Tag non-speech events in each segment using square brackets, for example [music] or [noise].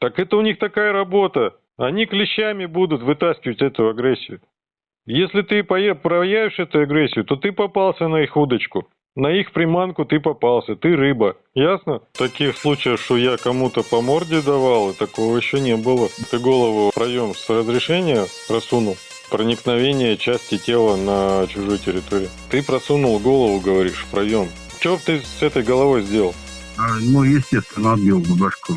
Так это у них такая работа. Они клещами будут вытаскивать эту агрессию. Если ты проявишь эту агрессию, то ты попался на их удочку. На их приманку ты попался, ты рыба. Ясно? Таких случаях, что я кому-то по морде давал, такого еще не было. Ты голову в проем с разрешения просунул. Проникновение части тела на чужую территорию. Ты просунул голову, говоришь, в проем. Что ты с этой головой сделал? А, ну, естественно, отбил бы башку.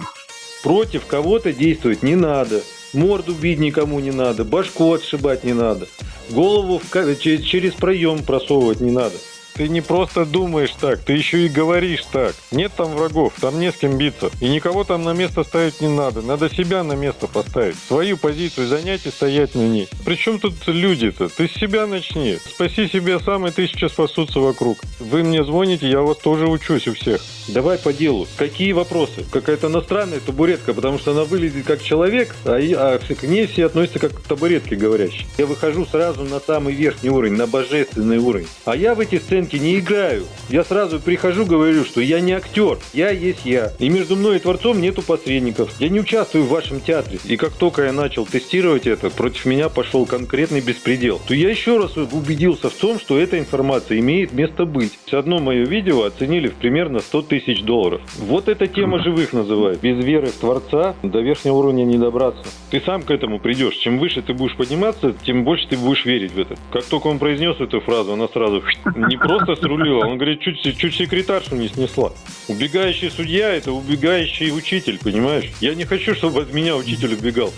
Против кого-то действовать не надо. Морду бить никому не надо, башку отшибать не надо. Голову в, через проем просовывать не надо. Ты не просто думаешь так, ты еще и говоришь так. Нет там врагов, там не с кем биться. И никого там на место ставить не надо. Надо себя на место поставить. Свою позицию занять и стоять на ней. Причем тут люди-то? Ты с себя начни. Спаси себя сам, и тысячи спасутся вокруг. Вы мне звоните, я вас тоже учусь у всех. Давай по делу. Какие вопросы? Какая-то иностранная табуретка, потому что она выглядит как человек, а, а к ней все относятся как к табуретке говорящей. Я выхожу сразу на самый верхний уровень, на божественный уровень. А я в эти сценки не играю. Я сразу прихожу, говорю, что я не актер, я есть я. И между мной и Творцом нету посредников. Я не участвую в вашем театре. И как только я начал тестировать это, против меня пошел конкретный беспредел. То я еще раз убедился в том, что эта информация имеет место быть. Одно мое видео оценили в примерно 100 тысяч долларов. Вот эта тема живых называют. Без веры в Творца до верхнего уровня не добраться. Ты сам к этому придешь. Чем выше ты будешь подниматься, тем больше ты будешь верить в это. Как только он произнес эту фразу, она сразу [laughs] не просто срулила, он говорит, чуть, чуть секретаршу не снесла. Убегающий судья – это убегающий учитель, понимаешь? Я не хочу, чтобы от меня учитель убегал.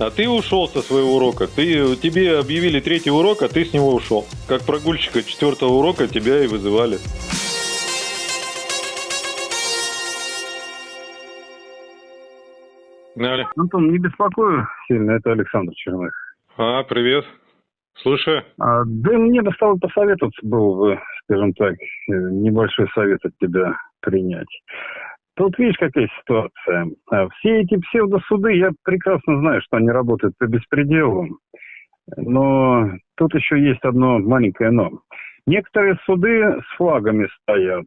А ты ушел со своего урока. Ты, тебе объявили третий урок, а ты с него ушел. Как прогульщика четвертого урока тебя и вызывали. Погнали. Антон, не беспокою сильно, это Александр Черных. А, привет. Слушай. А, да мне бы стало посоветоваться был бы, скажем так, э, небольшой совет от тебя принять. Тут видишь, какая ситуация. А, все эти псевдосуды, я прекрасно знаю, что они работают по беспределу. Но тут еще есть одно маленькое но. Некоторые суды с флагами стоят.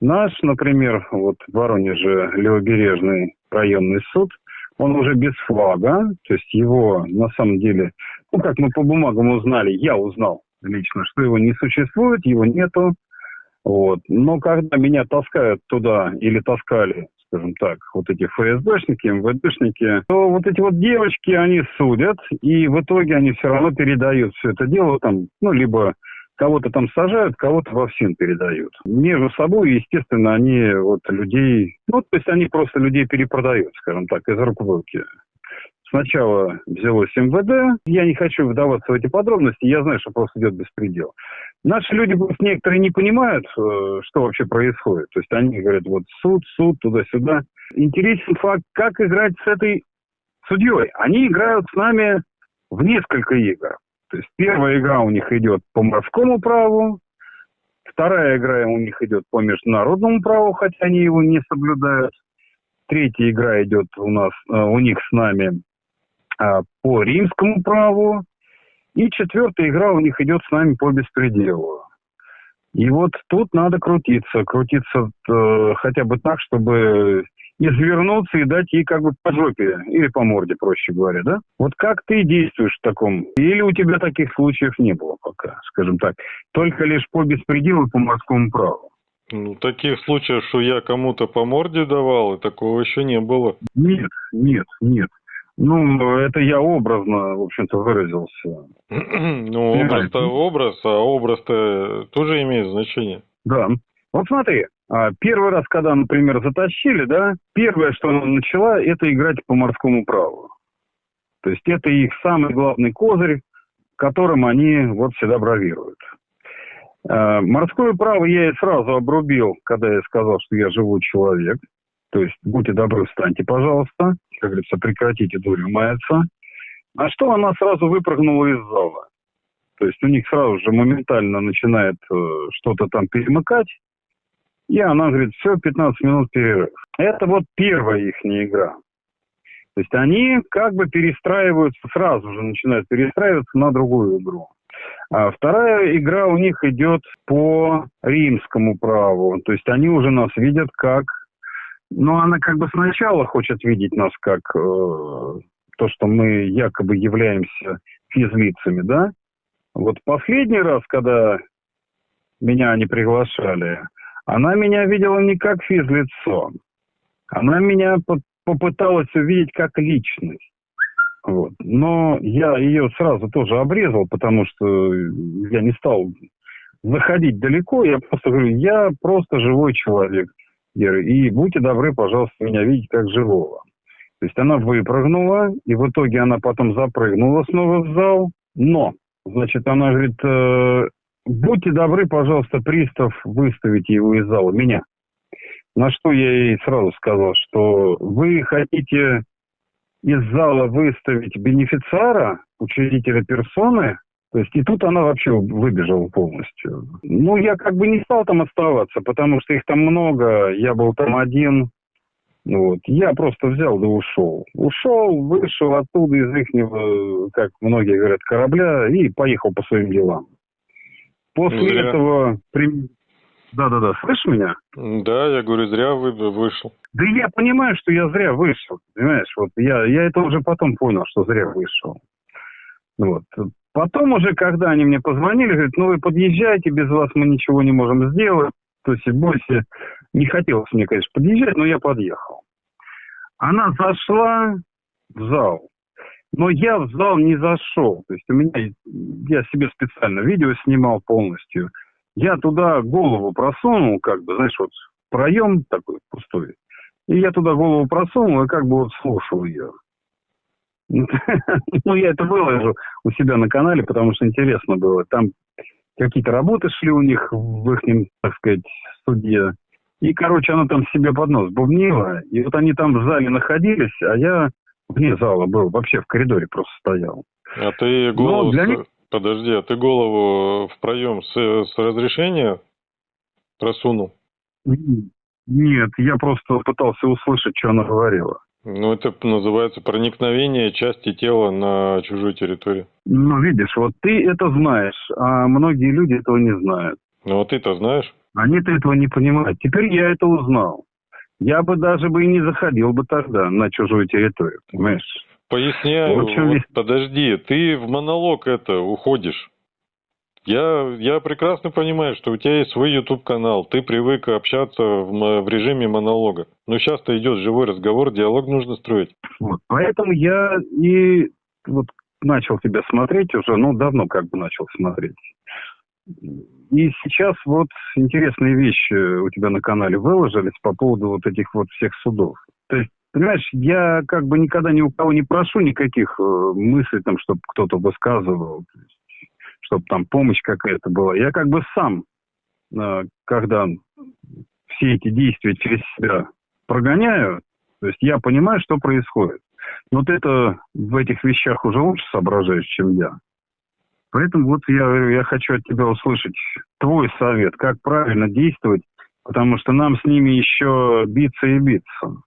Наш, например, вот в Воронеже левобережный районный суд, он уже без флага, то есть его на самом деле, ну как мы по бумагам узнали, я узнал лично, что его не существует, его нету. Вот. Но когда меня таскают туда или таскали, скажем так, вот эти ФСБшники, МВДшники, то вот эти вот девочки, они судят, и в итоге они все равно передают все это дело там, ну, либо кого-то там сажают, кого-то во всем передают. Между собой, естественно, они вот людей, ну, то есть они просто людей перепродают, скажем так, из рук в руки. Сначала взялось МВД, я не хочу вдаваться в эти подробности, я знаю, что просто идет беспредел. Наши люди просто некоторые не понимают, э, что вообще происходит. То есть они говорят, вот суд, суд, туда-сюда. Интересен факт, как играть с этой судьей. Они играют с нами в несколько игр. То есть первая игра у них идет по морскому праву, вторая игра у них идет по международному праву, хотя они его не соблюдают. Третья игра идет у нас, э, у них с нами а, по римскому праву. И четвертая игра у них идет с нами по беспределу. И вот тут надо крутиться, крутиться э, хотя бы так, чтобы извернуться и дать ей как бы по жопе или по морде, проще говоря, да? Вот как ты действуешь в таком? Или у тебя таких случаев не было пока, скажем так? Только лишь по беспределу по морскому праву. Ну, таких случаев, что я кому-то по морде давал, и такого еще не было. Нет, нет, нет. Ну, это я образно, в общем-то, выразился. [clears throat] ну, образ-то образ, а образ-то тоже имеет значение. Да. Вот смотри, первый раз, когда, например, затащили, да, первое, что она начала, это играть по морскому праву. То есть это их самый главный козырь, которым они вот всегда бравируют. А, морское право я и сразу обрубил, когда я сказал, что я живой человек. То есть, будьте добры, встаньте, пожалуйста. Как говорится, прекратите дурью маяться. А что она сразу выпрыгнула из зала? То есть у них сразу же моментально начинает э, что-то там перемыкать. И она говорит, все, 15 минут перерыв. Это вот первая их игра. То есть они как бы перестраиваются, сразу же начинают перестраиваться на другую игру. А вторая игра у них идет по римскому праву. То есть они уже нас видят как Но она как бы сначала хочет видеть нас как э, то, что мы якобы являемся физлицами, да? Вот последний раз, когда меня они приглашали, она меня видела не как физлицо. Она меня попыталась увидеть как личность. Вот. Но я ее сразу тоже обрезал, потому что я не стал заходить далеко. Я просто говорю, я просто живой человек. И будьте добры, пожалуйста, меня видеть как живого. То есть она выпрыгнула, и в итоге она потом запрыгнула снова в зал. Но, значит, она говорит, э, будьте добры, пожалуйста, пристав, выставите его из зала, меня. На что я ей сразу сказал, что вы хотите из зала выставить бенефициара, учредителя персоны, то есть и тут она вообще выбежала полностью. Ну, я как бы не стал там оставаться, потому что их там много, я был там один. Вот. Я просто взял да ушел. Ушел, вышел оттуда из их, как многие говорят, корабля и поехал по своим делам. После Зря. этого... Да-да-да, слышишь меня? Да, я говорю, зря вы вышел. Да я понимаю, что я зря вышел, понимаешь? Вот я, я это уже потом понял, что зря вышел. Вот. Потом уже, когда они мне позвонили, говорят, ну вы подъезжайте, без вас мы ничего не можем сделать. То есть больше не хотелось мне, конечно, подъезжать, но я подъехал. Она зашла в зал, но я в зал не зашел. То есть у меня, я себе специально видео снимал полностью. Я туда голову просунул, как бы, знаешь, вот проем такой пустой. И я туда голову просунул и как бы вот слушал ее. [laughs] Ну, я это выложу у себя на канале, потому что интересно было. Там какие-то работы шли у них в их, так сказать, студии. И, короче, она там себе под нос бубнила. И вот они там в зале находились, а я вне зала был, вообще в коридоре просто стоял. А ты голову... для них... Подожди, а ты голову в проем с, с разрешения просунул? Нет, я просто пытался услышать, что она говорила. Ну, это называется проникновение части тела на чужую территорию. Ну, видишь, вот ты это знаешь, а многие люди этого не знают. Ну, а ты-то знаешь? Они-то этого не понимают. Теперь я это узнал. Я бы даже бы и не заходил бы тогда на чужую территорию, понимаешь? Поясняю, вот, подожди, ты в монолог это уходишь. Я, я прекрасно понимаю, что у тебя есть свой YouTube-канал, ты привык общаться в, в режиме монолога. Но сейчас-то идет живой разговор, диалог нужно строить. Вот, поэтому я и вот начал тебя смотреть уже, ну, давно как бы начал смотреть. И сейчас вот интересные вещи у тебя на канале выложились по поводу вот этих вот всех судов. То есть, понимаешь, я как бы никогда ни у кого не прошу никаких э, мыслей, там, чтобы кто-то высказывал чтобы там помощь какая-то была. Я как бы сам, э, когда все эти действия через себя прогоняю, то есть я понимаю, что происходит. Вот это в этих вещах уже лучше соображаешь, чем я. Поэтому вот я, я хочу от тебя услышать твой совет, как правильно действовать, потому что нам с ними еще биться и биться.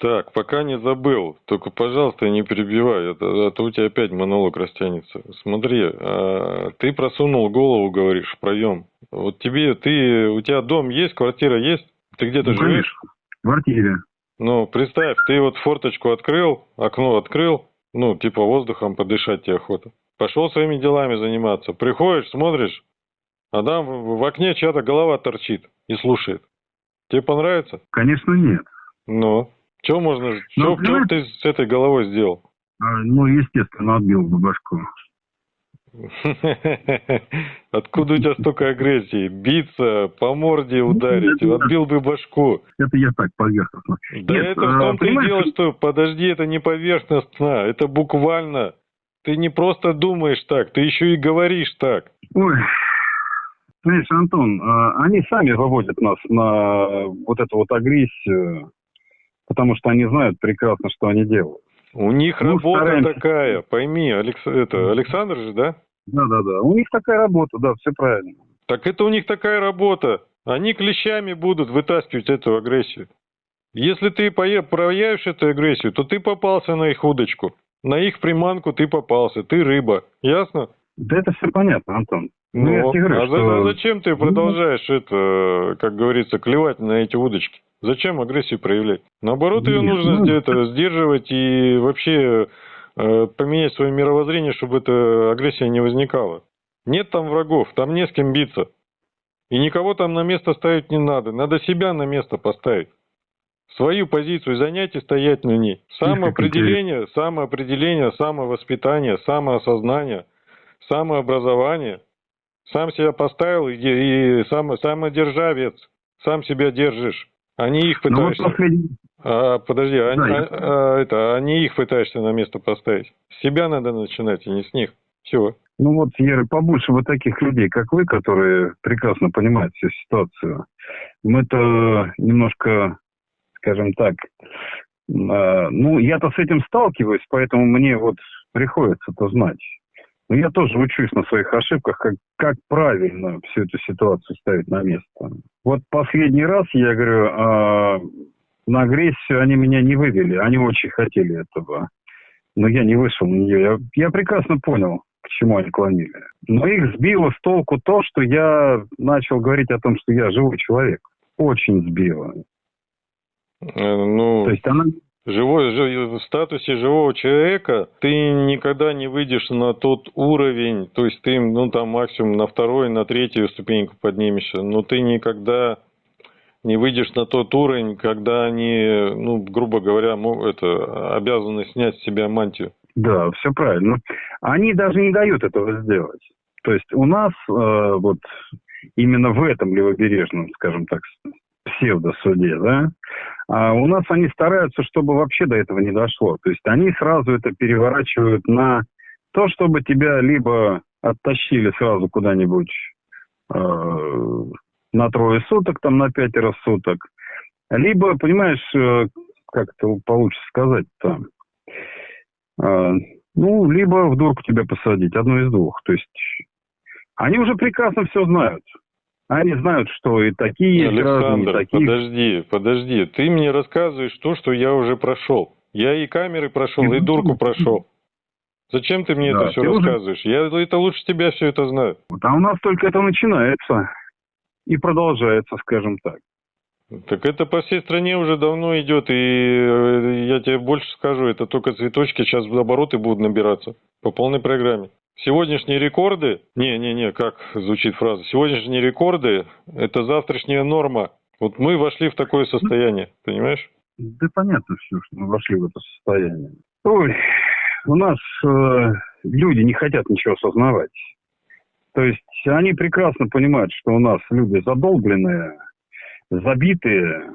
Так, пока не забыл, только, пожалуйста, не перебивай, а то у тебя опять монолог растянется. Смотри, а, ты просунул голову, говоришь, в проем. Вот тебе, ты, у тебя дом есть, квартира есть? Ты где-то ну, живешь? в квартире. Ну, представь, ты вот форточку открыл, окно открыл, ну, типа воздухом подышать тебе охота. Пошел своими делами заниматься. Приходишь, смотришь, а там в окне чья-то голова торчит и слушает. Тебе понравится? Конечно, нет. Ну, что можно, ну, что, что ты с этой головой сделал? А, ну, естественно, отбил бы башку. [laughs] Откуда у тебя столько агрессии? Биться, по морде ударить, отбил бы башку. Это я так поверхностно. Да Нет, это в том-то и дело, что, подожди, это не поверхностно, это буквально. Ты не просто думаешь так, ты еще и говоришь так. Ой, знаешь, Антон, а, они сами выводят нас на вот эту вот агрессию, потому что они знают прекрасно, что они делают. У них ну, работа стараемся. такая, пойми, Алекс... это Александр же, да? Да, да, да. У них такая работа, да, все правильно. Так это у них такая работа. Они клещами будут вытаскивать эту агрессию. Если ты проявишь эту агрессию, то ты попался на их удочку. На их приманку ты попался, ты рыба. Ясно? Да это все понятно, Антон. Ну, я Ну, тебе говорю, а что- зачем ты продолжаешь это, как говорится, клевать на эти удочки? Зачем агрессию проявлять? Наоборот, ее Нет, нужно ну, сдерживать и вообще поменять свое мировоззрение, чтобы эта агрессия не возникала. Нет там врагов, там не с кем биться. И никого там на место ставить не надо. Надо себя на место поставить. Свою позицию занять и стоять на ней. Самоопределение, самоопределение, самовоспитание, самоосознание, самообразование. Сам себя поставил и, и само- самодержавец. Сам себя держишь. А не их Ну вот. А, подожди, а, Да, я- а- а это, а не их пытаешься на место поставить. С себя надо начинать, и не с них. Все. Ну вот, Ера, побольше вот таких людей, как вы, которые прекрасно понимают всю ситуацию. Мы-то немножко, скажем так, э, ну, я-то с этим сталкиваюсь, поэтому мне вот приходится это знать. Но я тоже учусь на своих ошибках, как, как правильно всю эту ситуацию ставить на место. Вот последний раз, я говорю, а, на агрессию они меня не вывели, они очень хотели этого. Но я не вышел на нее. Я, я прекрасно понял, к чему они клонили. Но их сбило с толку то, что я начал говорить о том, что я живой человек. Очень сбило. Ну, То есть она... живой, жи- в статусе живого человека ты никогда не выйдешь на тот уровень, то есть ты, ну, там, максимум на второй, на третью ступеньку поднимешься, но ты никогда не выйдешь на тот уровень, когда они, ну, грубо говоря, это, обязаны снять с себя мантию. Да, все правильно. Они даже не дают этого сделать. То есть у нас э, вот именно в этом левобережном, скажем так, псевдосуде, да, а у нас они стараются, чтобы вообще до этого не дошло. То есть они сразу это переворачивают на то, чтобы тебя либо оттащили сразу куда-нибудь э, на трое суток, там на пятеро суток, либо, понимаешь, э, как это получится сказать там, ну, либо в дурку тебя посадить, одно из двух. То есть они уже прекрасно все знают. Они знают, что и такие есть граждане, и Александр, такие... подожди, подожди. Ты мне рассказываешь то, что я уже прошел. Я и камеры прошел, и дурку прошел. Зачем ты мне Да, это все ты уже- рассказываешь? Я это лучше тебя все это знаю. А у нас только это начинается и продолжается, скажем так. Так это по всей стране уже давно идет, и э, я тебе больше скажу, это только цветочки сейчас обороты будут набираться по полной программе. Сегодняшние рекорды, не-не-не, как звучит фраза, сегодняшние рекорды – это завтрашняя норма. Вот мы вошли в такое состояние, понимаешь? Да понятно все, что мы вошли в это состояние. Ой, у нас э, люди не хотят ничего осознавать. То есть они прекрасно понимают, что у нас люди задолбленные, забитые.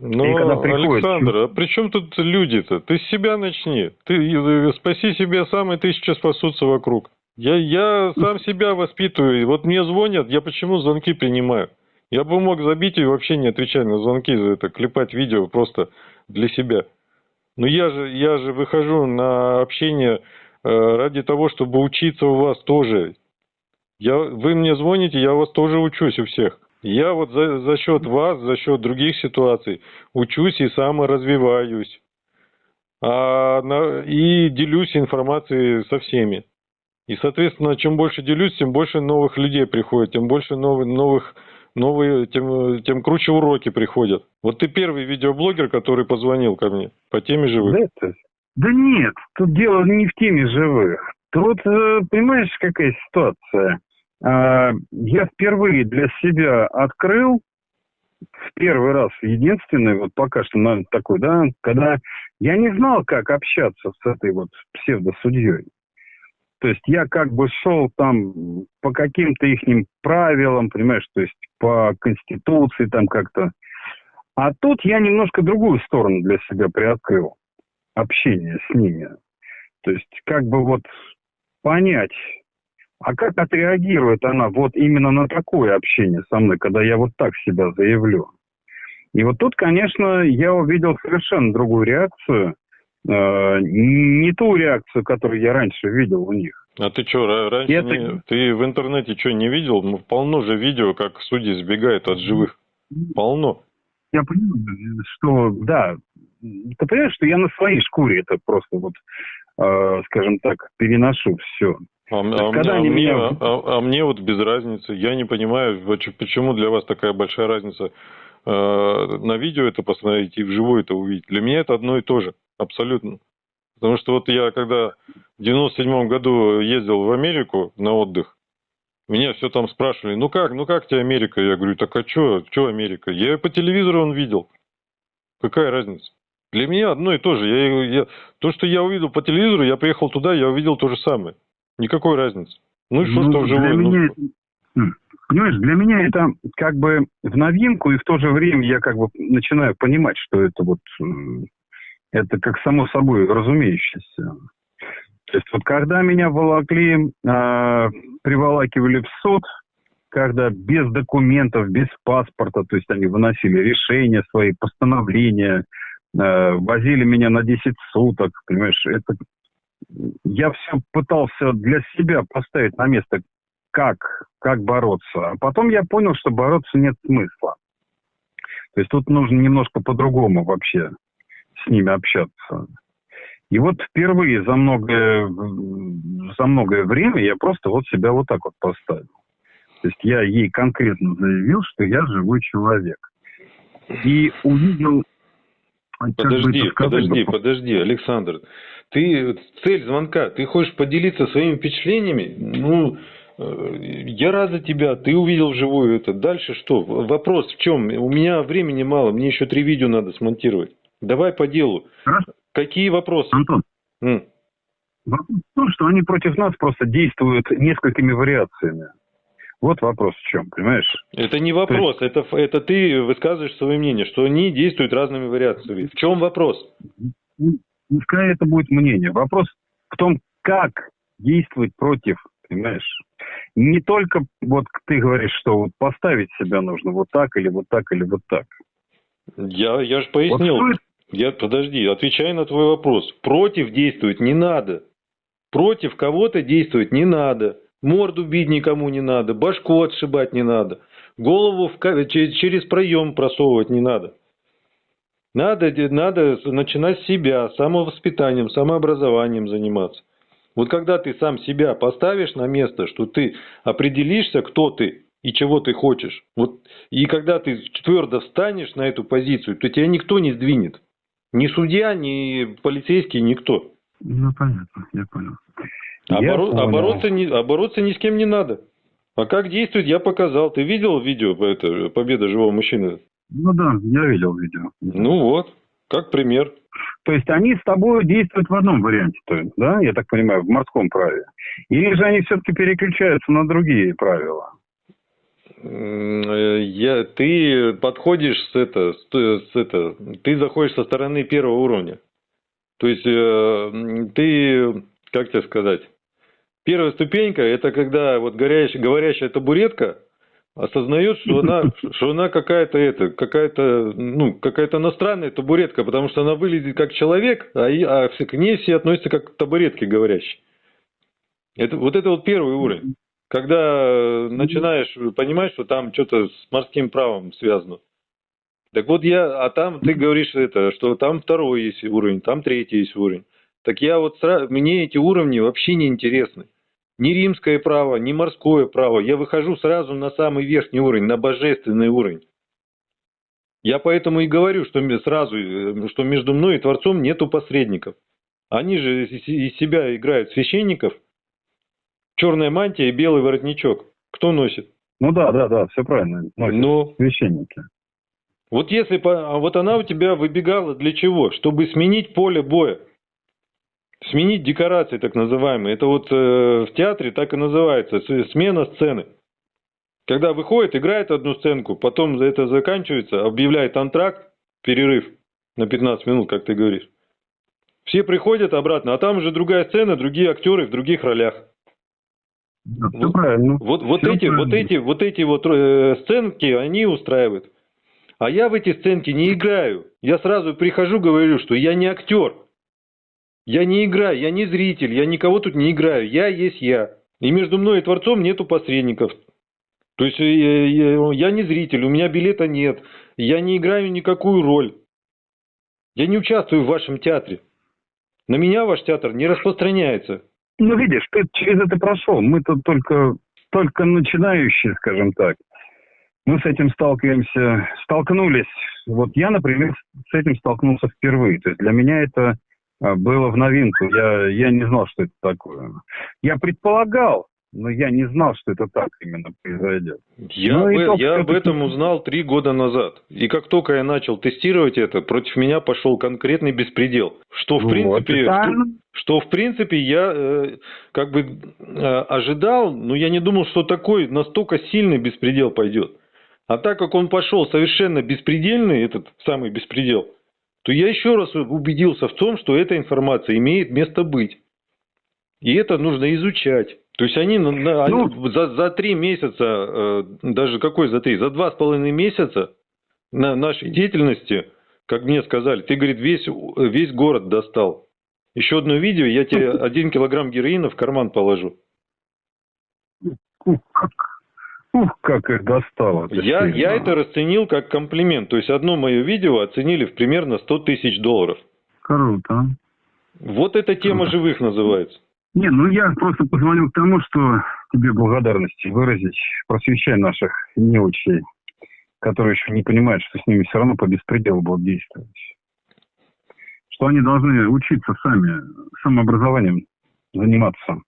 Когда приходит- Александр, а при чем тут люди-то? Ты с себя начни. Ты спаси себя сам, и тысячи спасутся вокруг. Я, я сам себя воспитываю. Вот мне звонят, я почему звонки принимаю? Я бы мог забить и вообще не отвечать на звонки, за это клепать видео просто для себя. Но я же, я же выхожу на общение э, ради того, чтобы учиться у вас тоже. Я, вы мне звоните, я у вас тоже учусь у всех. Я вот за, за счет вас, за счет других ситуаций учусь и саморазвиваюсь. А, на- и делюсь информацией со всеми. И, соответственно, чем больше делюсь, тем больше новых людей приходит, тем больше новых, новых новые, тем, тем круче уроки приходят. Вот ты первый видеоблогер, который позвонил ко мне по теме живых. Да, да нет, тут дело не в теме живых. Тут, э, понимаешь, какая ситуация? А, Я впервые для себя открыл, в первый раз, единственный, вот пока что, наверное, такой, да, когда я не знал, как общаться с этой вот псевдосудьей. То есть я как бы шел там по каким-то их правилам, понимаешь, то есть по конституции там как-то. А тут я немножко другую сторону для себя приоткрыл общение с ними. То есть как бы вот понять, а как отреагирует она вот именно на такое общение со мной, когда я вот так себя заявлю. И вот тут, конечно, я увидел совершенно другую реакцию, э, не ту реакцию, которую я раньше видел у них. А ты что, раньше Это- не- ты в интернете что, не видел? Ну, Полно же видео, как судьи сбегают от живых. Полно. Я понимаю, что, да, ты понимаешь, что я на своей шкуре это просто вот э, скажем так, переношу все. А, а, когда а они мне, меня- а, а мне вот без разницы. Я не понимаю, почему для вас такая большая разница э, на видео это посмотреть и вживую это увидеть. Для меня это одно и то же, абсолютно. Потому что вот я когда в 97 году ездил в Америку на отдых, меня все там спрашивали, ну как, ну как тебе Америка? Я говорю, так а что, что Америка? Я по телевизору он видел. Какая разница? Для меня одно и то же. Я, я- то, что я увидел по телевизору, я приехал туда, я увидел то же самое. Никакой разницы. Ну и что, Ну, что для вживую? Ну, меня это- М, Понимаешь, для меня это как бы в новинку, и в то же время я как бы начинаю понимать, что это вот это как само собой разумеющееся. То есть вот когда меня волокли, а, приволакивали в суд, когда без документов, без паспорта, то есть они выносили решения свои, постановления, э, возили меня на 10 суток, понимаешь, это я все пытался для себя поставить на место, как, как бороться. А потом я понял, что бороться нет смысла. То есть тут нужно немножко по-другому вообще с ними общаться. И вот впервые за многое, за многое время я просто вот себя вот так вот поставил. То есть я ей конкретно заявил, что я живой человек. И увидел... бы Подожди, подожди, подожди, Александр. Ты цель звонка, ты хочешь поделиться своими впечатлениями? Ну, э, я рад за тебя, ты увидел вживую это. Дальше что? Вопрос в чем? У меня времени мало, мне еще три видео надо смонтировать. Давай по делу. Хорошо. Какие вопросы? Антон, М. Вопрос в том, что они против нас просто действуют несколькими вариациями. Вот вопрос в чем, понимаешь? Это не вопрос, это, ф- это ты высказываешь свое мнение, что они действуют разными вариациями. В чем вопрос? Пускай это будет мнение. Вопрос в том, как действовать против, понимаешь? Не только вот ты говоришь, что вот поставить себя нужно вот так или вот так или вот так. Я, я же Вот пояснил. что это? Я, подожди, отвечай на твой вопрос. Против действовать не надо. Против кого-то действовать не надо. Морду бить никому не надо. Башку отшибать не надо. Голову в через проем просовывать не надо. Надо, надо начинать с себя, самовоспитанием, самообразованием заниматься. Вот когда ты сам себя поставишь на место, что ты определишься, кто ты и чего ты хочешь, вот, и когда ты твердо встанешь на эту позицию, то тебя никто не сдвинет. Ни судья, ни полицейский, никто. Ну, понятно, я понял. А, Я боро- а понял. бороться, не, а бороться ни с кем не надо. А как действовать, я показал. Ты видел видео это, «Победа живого мужчины»? Ну да, я видел видео. Ну вот, как пример. То есть они с тобой действуют в одном варианте, то есть, да, я так понимаю, в морском праве. Или же они все-таки переключаются на другие правила? Э, Я, ты подходишь с это, с, т- с это, ты заходишь со стороны первого уровня. То есть э, ты, как тебе сказать, первая ступенька это когда вот горящая, говорящая табуретка осознает, что она, что она какая-то это, какая-то, ну, какая-то иностранная табуретка, потому что она выглядит как человек, а, и- а к ней все относятся как к табуретке говорящей. Это, вот это вот первый уровень. Когда начинаешь понимать, что там что-то с морским правом связано. Так вот я, а там ты говоришь это, что там второй есть уровень, там третий есть уровень. Так я вот мне эти уровни вообще не интересны. Ни римское право, ни морское право. Я выхожу сразу на самый верхний уровень, на божественный уровень. Я поэтому и говорю, что сразу, э, что между мной и Творцом нету посредников. Они же из себя играют священников. Черная мантия и белый воротничок. Кто носит? Ну да, да, да, все правильно. Носят Ну, священники. вот если а вот она у тебя выбегала для чего? Чтобы сменить поле боя. Сменить декорации, так называемые. Это вот э, в театре так и называется. Смена сцены. Когда выходит, играет одну сценку, потом это заканчивается, объявляет антракт, перерыв на 15 минут, как ты говоришь. Все приходят обратно, а там уже другая сцена, другие актеры в других ролях. Да, Вот- правильно. Вот, вот эти, вот правильно. эти, вот эти вот э, сценки, они устраивают. А я в эти сценки не играю. Я сразу прихожу, говорю, что я не актер. Я не играю, я не зритель, я никого тут не играю. Я есть я. И между мной и Творцом нету посредников. То есть э, я, я не зритель, у меня билета нет. Я не играю никакую роль. Я не участвую в вашем театре. На меня ваш театр не распространяется. Ну, видишь, ты через это прошел. Мы тут только, только начинающие, скажем так. Мы с этим сталкиваемся, столкнулись. Вот я, например, с этим столкнулся впервые. То есть для меня это было в новинку. Я, я не знал, что это такое. Я предполагал, но я не знал, что это так именно произойдет. Я, ну, об, я об этом узнал три года назад. И как только я начал тестировать это, против меня пошел конкретный беспредел. Что в вот, принципе, что, что в принципе я э, как бы э, ожидал, но я не думал, что такой настолько сильный беспредел пойдет. А так как он пошел совершенно беспредельный, этот самый беспредел, то я еще раз убедился в том, что эта информация имеет место быть. И это нужно изучать. То есть они, они ну, за, за три месяца, э, даже какой за три, за два с половиной месяца на нашей деятельности, как мне сказали, ты, говорит, весь, весь город достал. Еще одно видео, я тебе [laughs] один килограмм героина в карман положу. Ух, как, их достало. Я, я это расценил как комплимент. То есть одно мое видео оценили в примерно 100 тысяч долларов. Круто. Вот эта тема Круто. живых называется. Не, ну я просто позвонил к тому, что тебе благодарности выразить, просвещая наших неучей, которые еще не понимают, что с ними все равно по беспределу будут действовать. Что они должны учиться сами, самообразованием заниматься,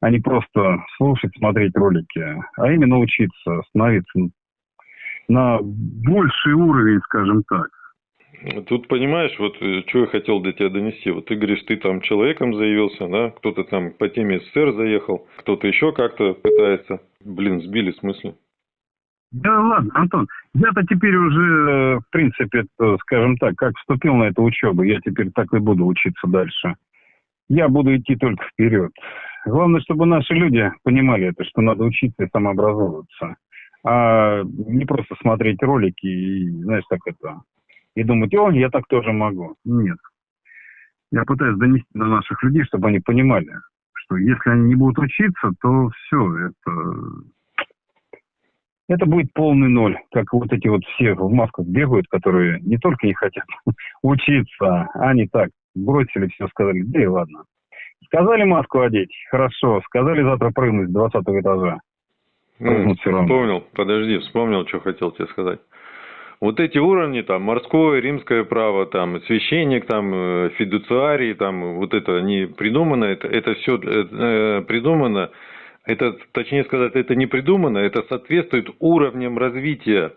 а не просто слушать, смотреть ролики, а именно учиться, становиться на больший уровень, скажем так. Тут понимаешь, вот э, что я хотел до тебя донести. Вот ты говоришь, ты там человеком заявился, да, кто-то там по теме СССР заехал, кто-то еще как-то пытается. Блин, сбили в смысле? Да ладно, Антон, я-то теперь уже, э, в принципе, скажем так, как вступил на эту учебу, я теперь так и буду учиться дальше. Я буду идти только вперед. Главное, чтобы наши люди понимали это, что надо учиться и самообразовываться. А не просто смотреть ролики и, знаешь, так это, и думать, о, я так тоже могу. Нет. Я пытаюсь донести до наших людей, чтобы они понимали, что если они не будут учиться, то все, это, это будет полный ноль. Как вот эти вот все в масках бегают, которые не только не хотят [laughs] учиться, а они так бросили все, сказали, да и ладно. Сказали маску одеть, хорошо. Сказали завтра прыгнуть с 20 этажа. Ну, вспомнил, подожди, вспомнил, что хотел тебе сказать вот эти уровни, там, морское, римское право, там, священник, там, э, фидуциарий, там, вот это не придумано, это, это все э, придумано, это, точнее сказать, это не придумано, это соответствует уровням развития.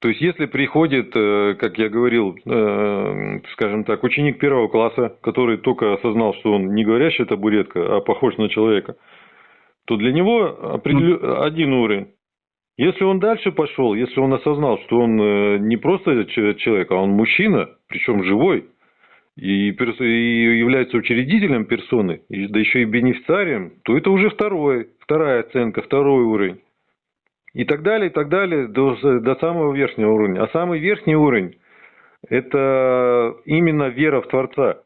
То есть, если приходит, э, как я говорил, э, скажем так, ученик первого класса, который только осознал, что он не говорящая табуретка, а похож на человека, то для него определен... один уровень. Если он дальше пошел, если он осознал, что он э, не просто человек, а он мужчина, причем живой, и, и является учредителем персоны, да еще и бенефициарием, то это уже второй, вторая оценка, второй уровень. И так далее, и так далее, до, до самого верхнего уровня. А самый верхний уровень – это именно вера в Творца,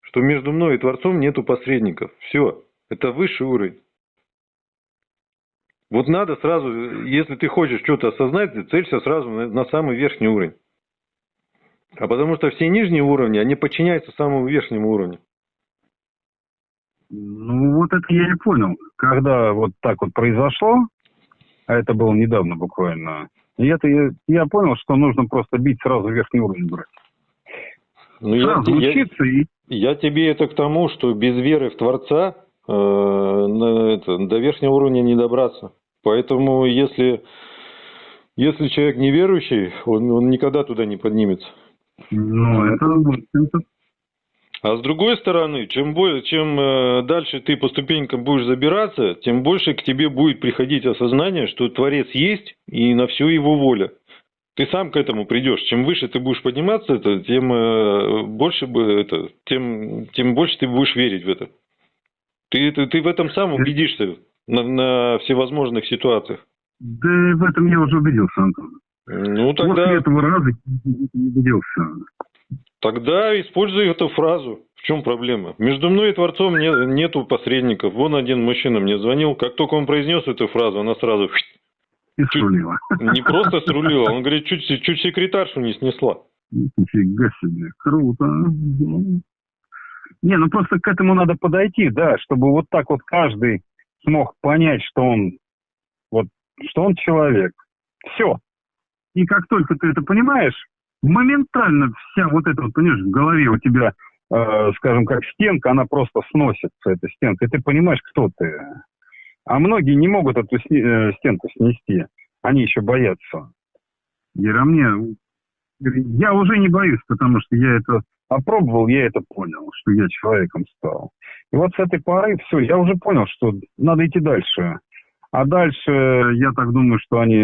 что между мной и Творцом нету посредников. Все, это высший уровень. Вот надо сразу, если ты хочешь что-то осознать, целься сразу на, на самый верхний уровень. А потому что все нижние уровни, они подчиняются самому верхнему уровню. Ну, вот это я не понял. Когда вот так вот произошло, а это было недавно буквально, и это я, я понял, что нужно просто бить сразу верхний уровень брать. Ну, я, учиться я, и... Я тебе это к тому, что без веры в Творца э, на, это, до верхнего уровня не добраться. Поэтому, если, если человек неверующий, он, он никогда туда не поднимется. Ну, это, это... А с другой стороны, чем, более, чем э, дальше ты по ступенькам будешь забираться, тем больше к тебе будет приходить осознание, что Творец есть и на все его воля. Ты сам к этому придешь. Чем выше ты будешь подниматься, это, тем э, больше это, тем, тем больше ты будешь верить в это. Ты, ты, ты в этом сам убедишься на, на всевозможных ситуациях. Да в этом я уже убедился, Антон. Ну, тогда... После этого раза не убедился. Тогда используй эту фразу. В чем проблема? Между мной и Творцом не, нету посредников. Вон один мужчина мне звонил. Как только он произнес эту фразу, она сразу... И чуть, срулила. Не просто срулила, он говорит, чуть, чуть секретаршу не снесла. Нифига себе, круто. Не, ну просто к этому надо подойти, да, чтобы вот так вот каждый смог понять, что он вот, что он человек. Все. И как только ты это понимаешь, моментально вся вот эта вот, понимаешь, в голове у тебя, э, скажем, как стенка, она просто сносится, эта стенка, и ты понимаешь, кто ты. А многие не могут эту э, стенку снести. Они еще боятся. Ира, мне... Я уже не боюсь, потому что я это опробовал, я это понял, что я человеком стал. И вот с этой поры все, я уже понял, что надо идти дальше. А дальше, я так думаю, что они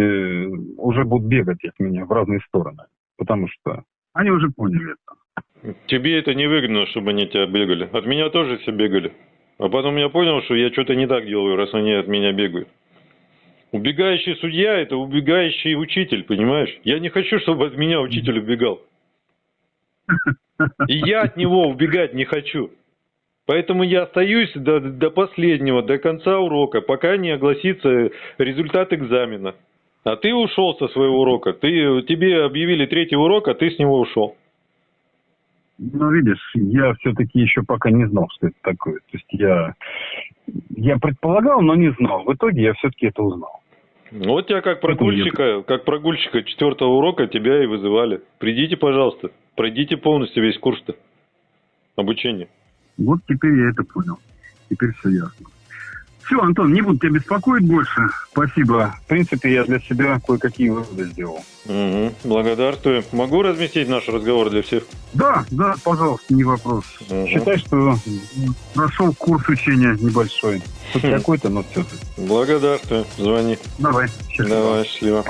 уже будут бегать от меня в разные стороны. Потому что они уже поняли это. Тебе это не выгодно, чтобы они тебя бегали. От меня тоже все бегали. А потом я понял, что я что-то не так делаю, раз они от меня бегают. Убегающий судья – это убегающий учитель, понимаешь? Я не хочу, чтобы от меня учитель убегал. И я от него убегать не хочу. Поэтому я остаюсь до, до последнего, до конца урока, пока не огласится результат экзамена. А ты ушел со своего урока. Ты, тебе объявили третий урок, а ты с него ушел. Ну, видишь, я все-таки еще пока не знал, что это такое. То есть я, я предполагал, но не знал. В итоге я все-таки это узнал. Вот тебя как прогульщика, как прогульщика четвертого урока тебя и вызывали. Придите, пожалуйста, пройдите полностью весь курс-то обучения. Вот теперь я это понял. Теперь все ясно. Все, Антон, не буду тебя беспокоить больше. Спасибо. В принципе, я для себя кое-какие выводы сделал. Угу, благодарствую. Могу разместить наш разговор для всех? Да, да, пожалуйста, не вопрос. Угу. Считай, что прошел курс учения небольшой. Хоть какой-то, но все-таки. Благодарствую. Звони. Давай, счастливо. Давай, счастливо.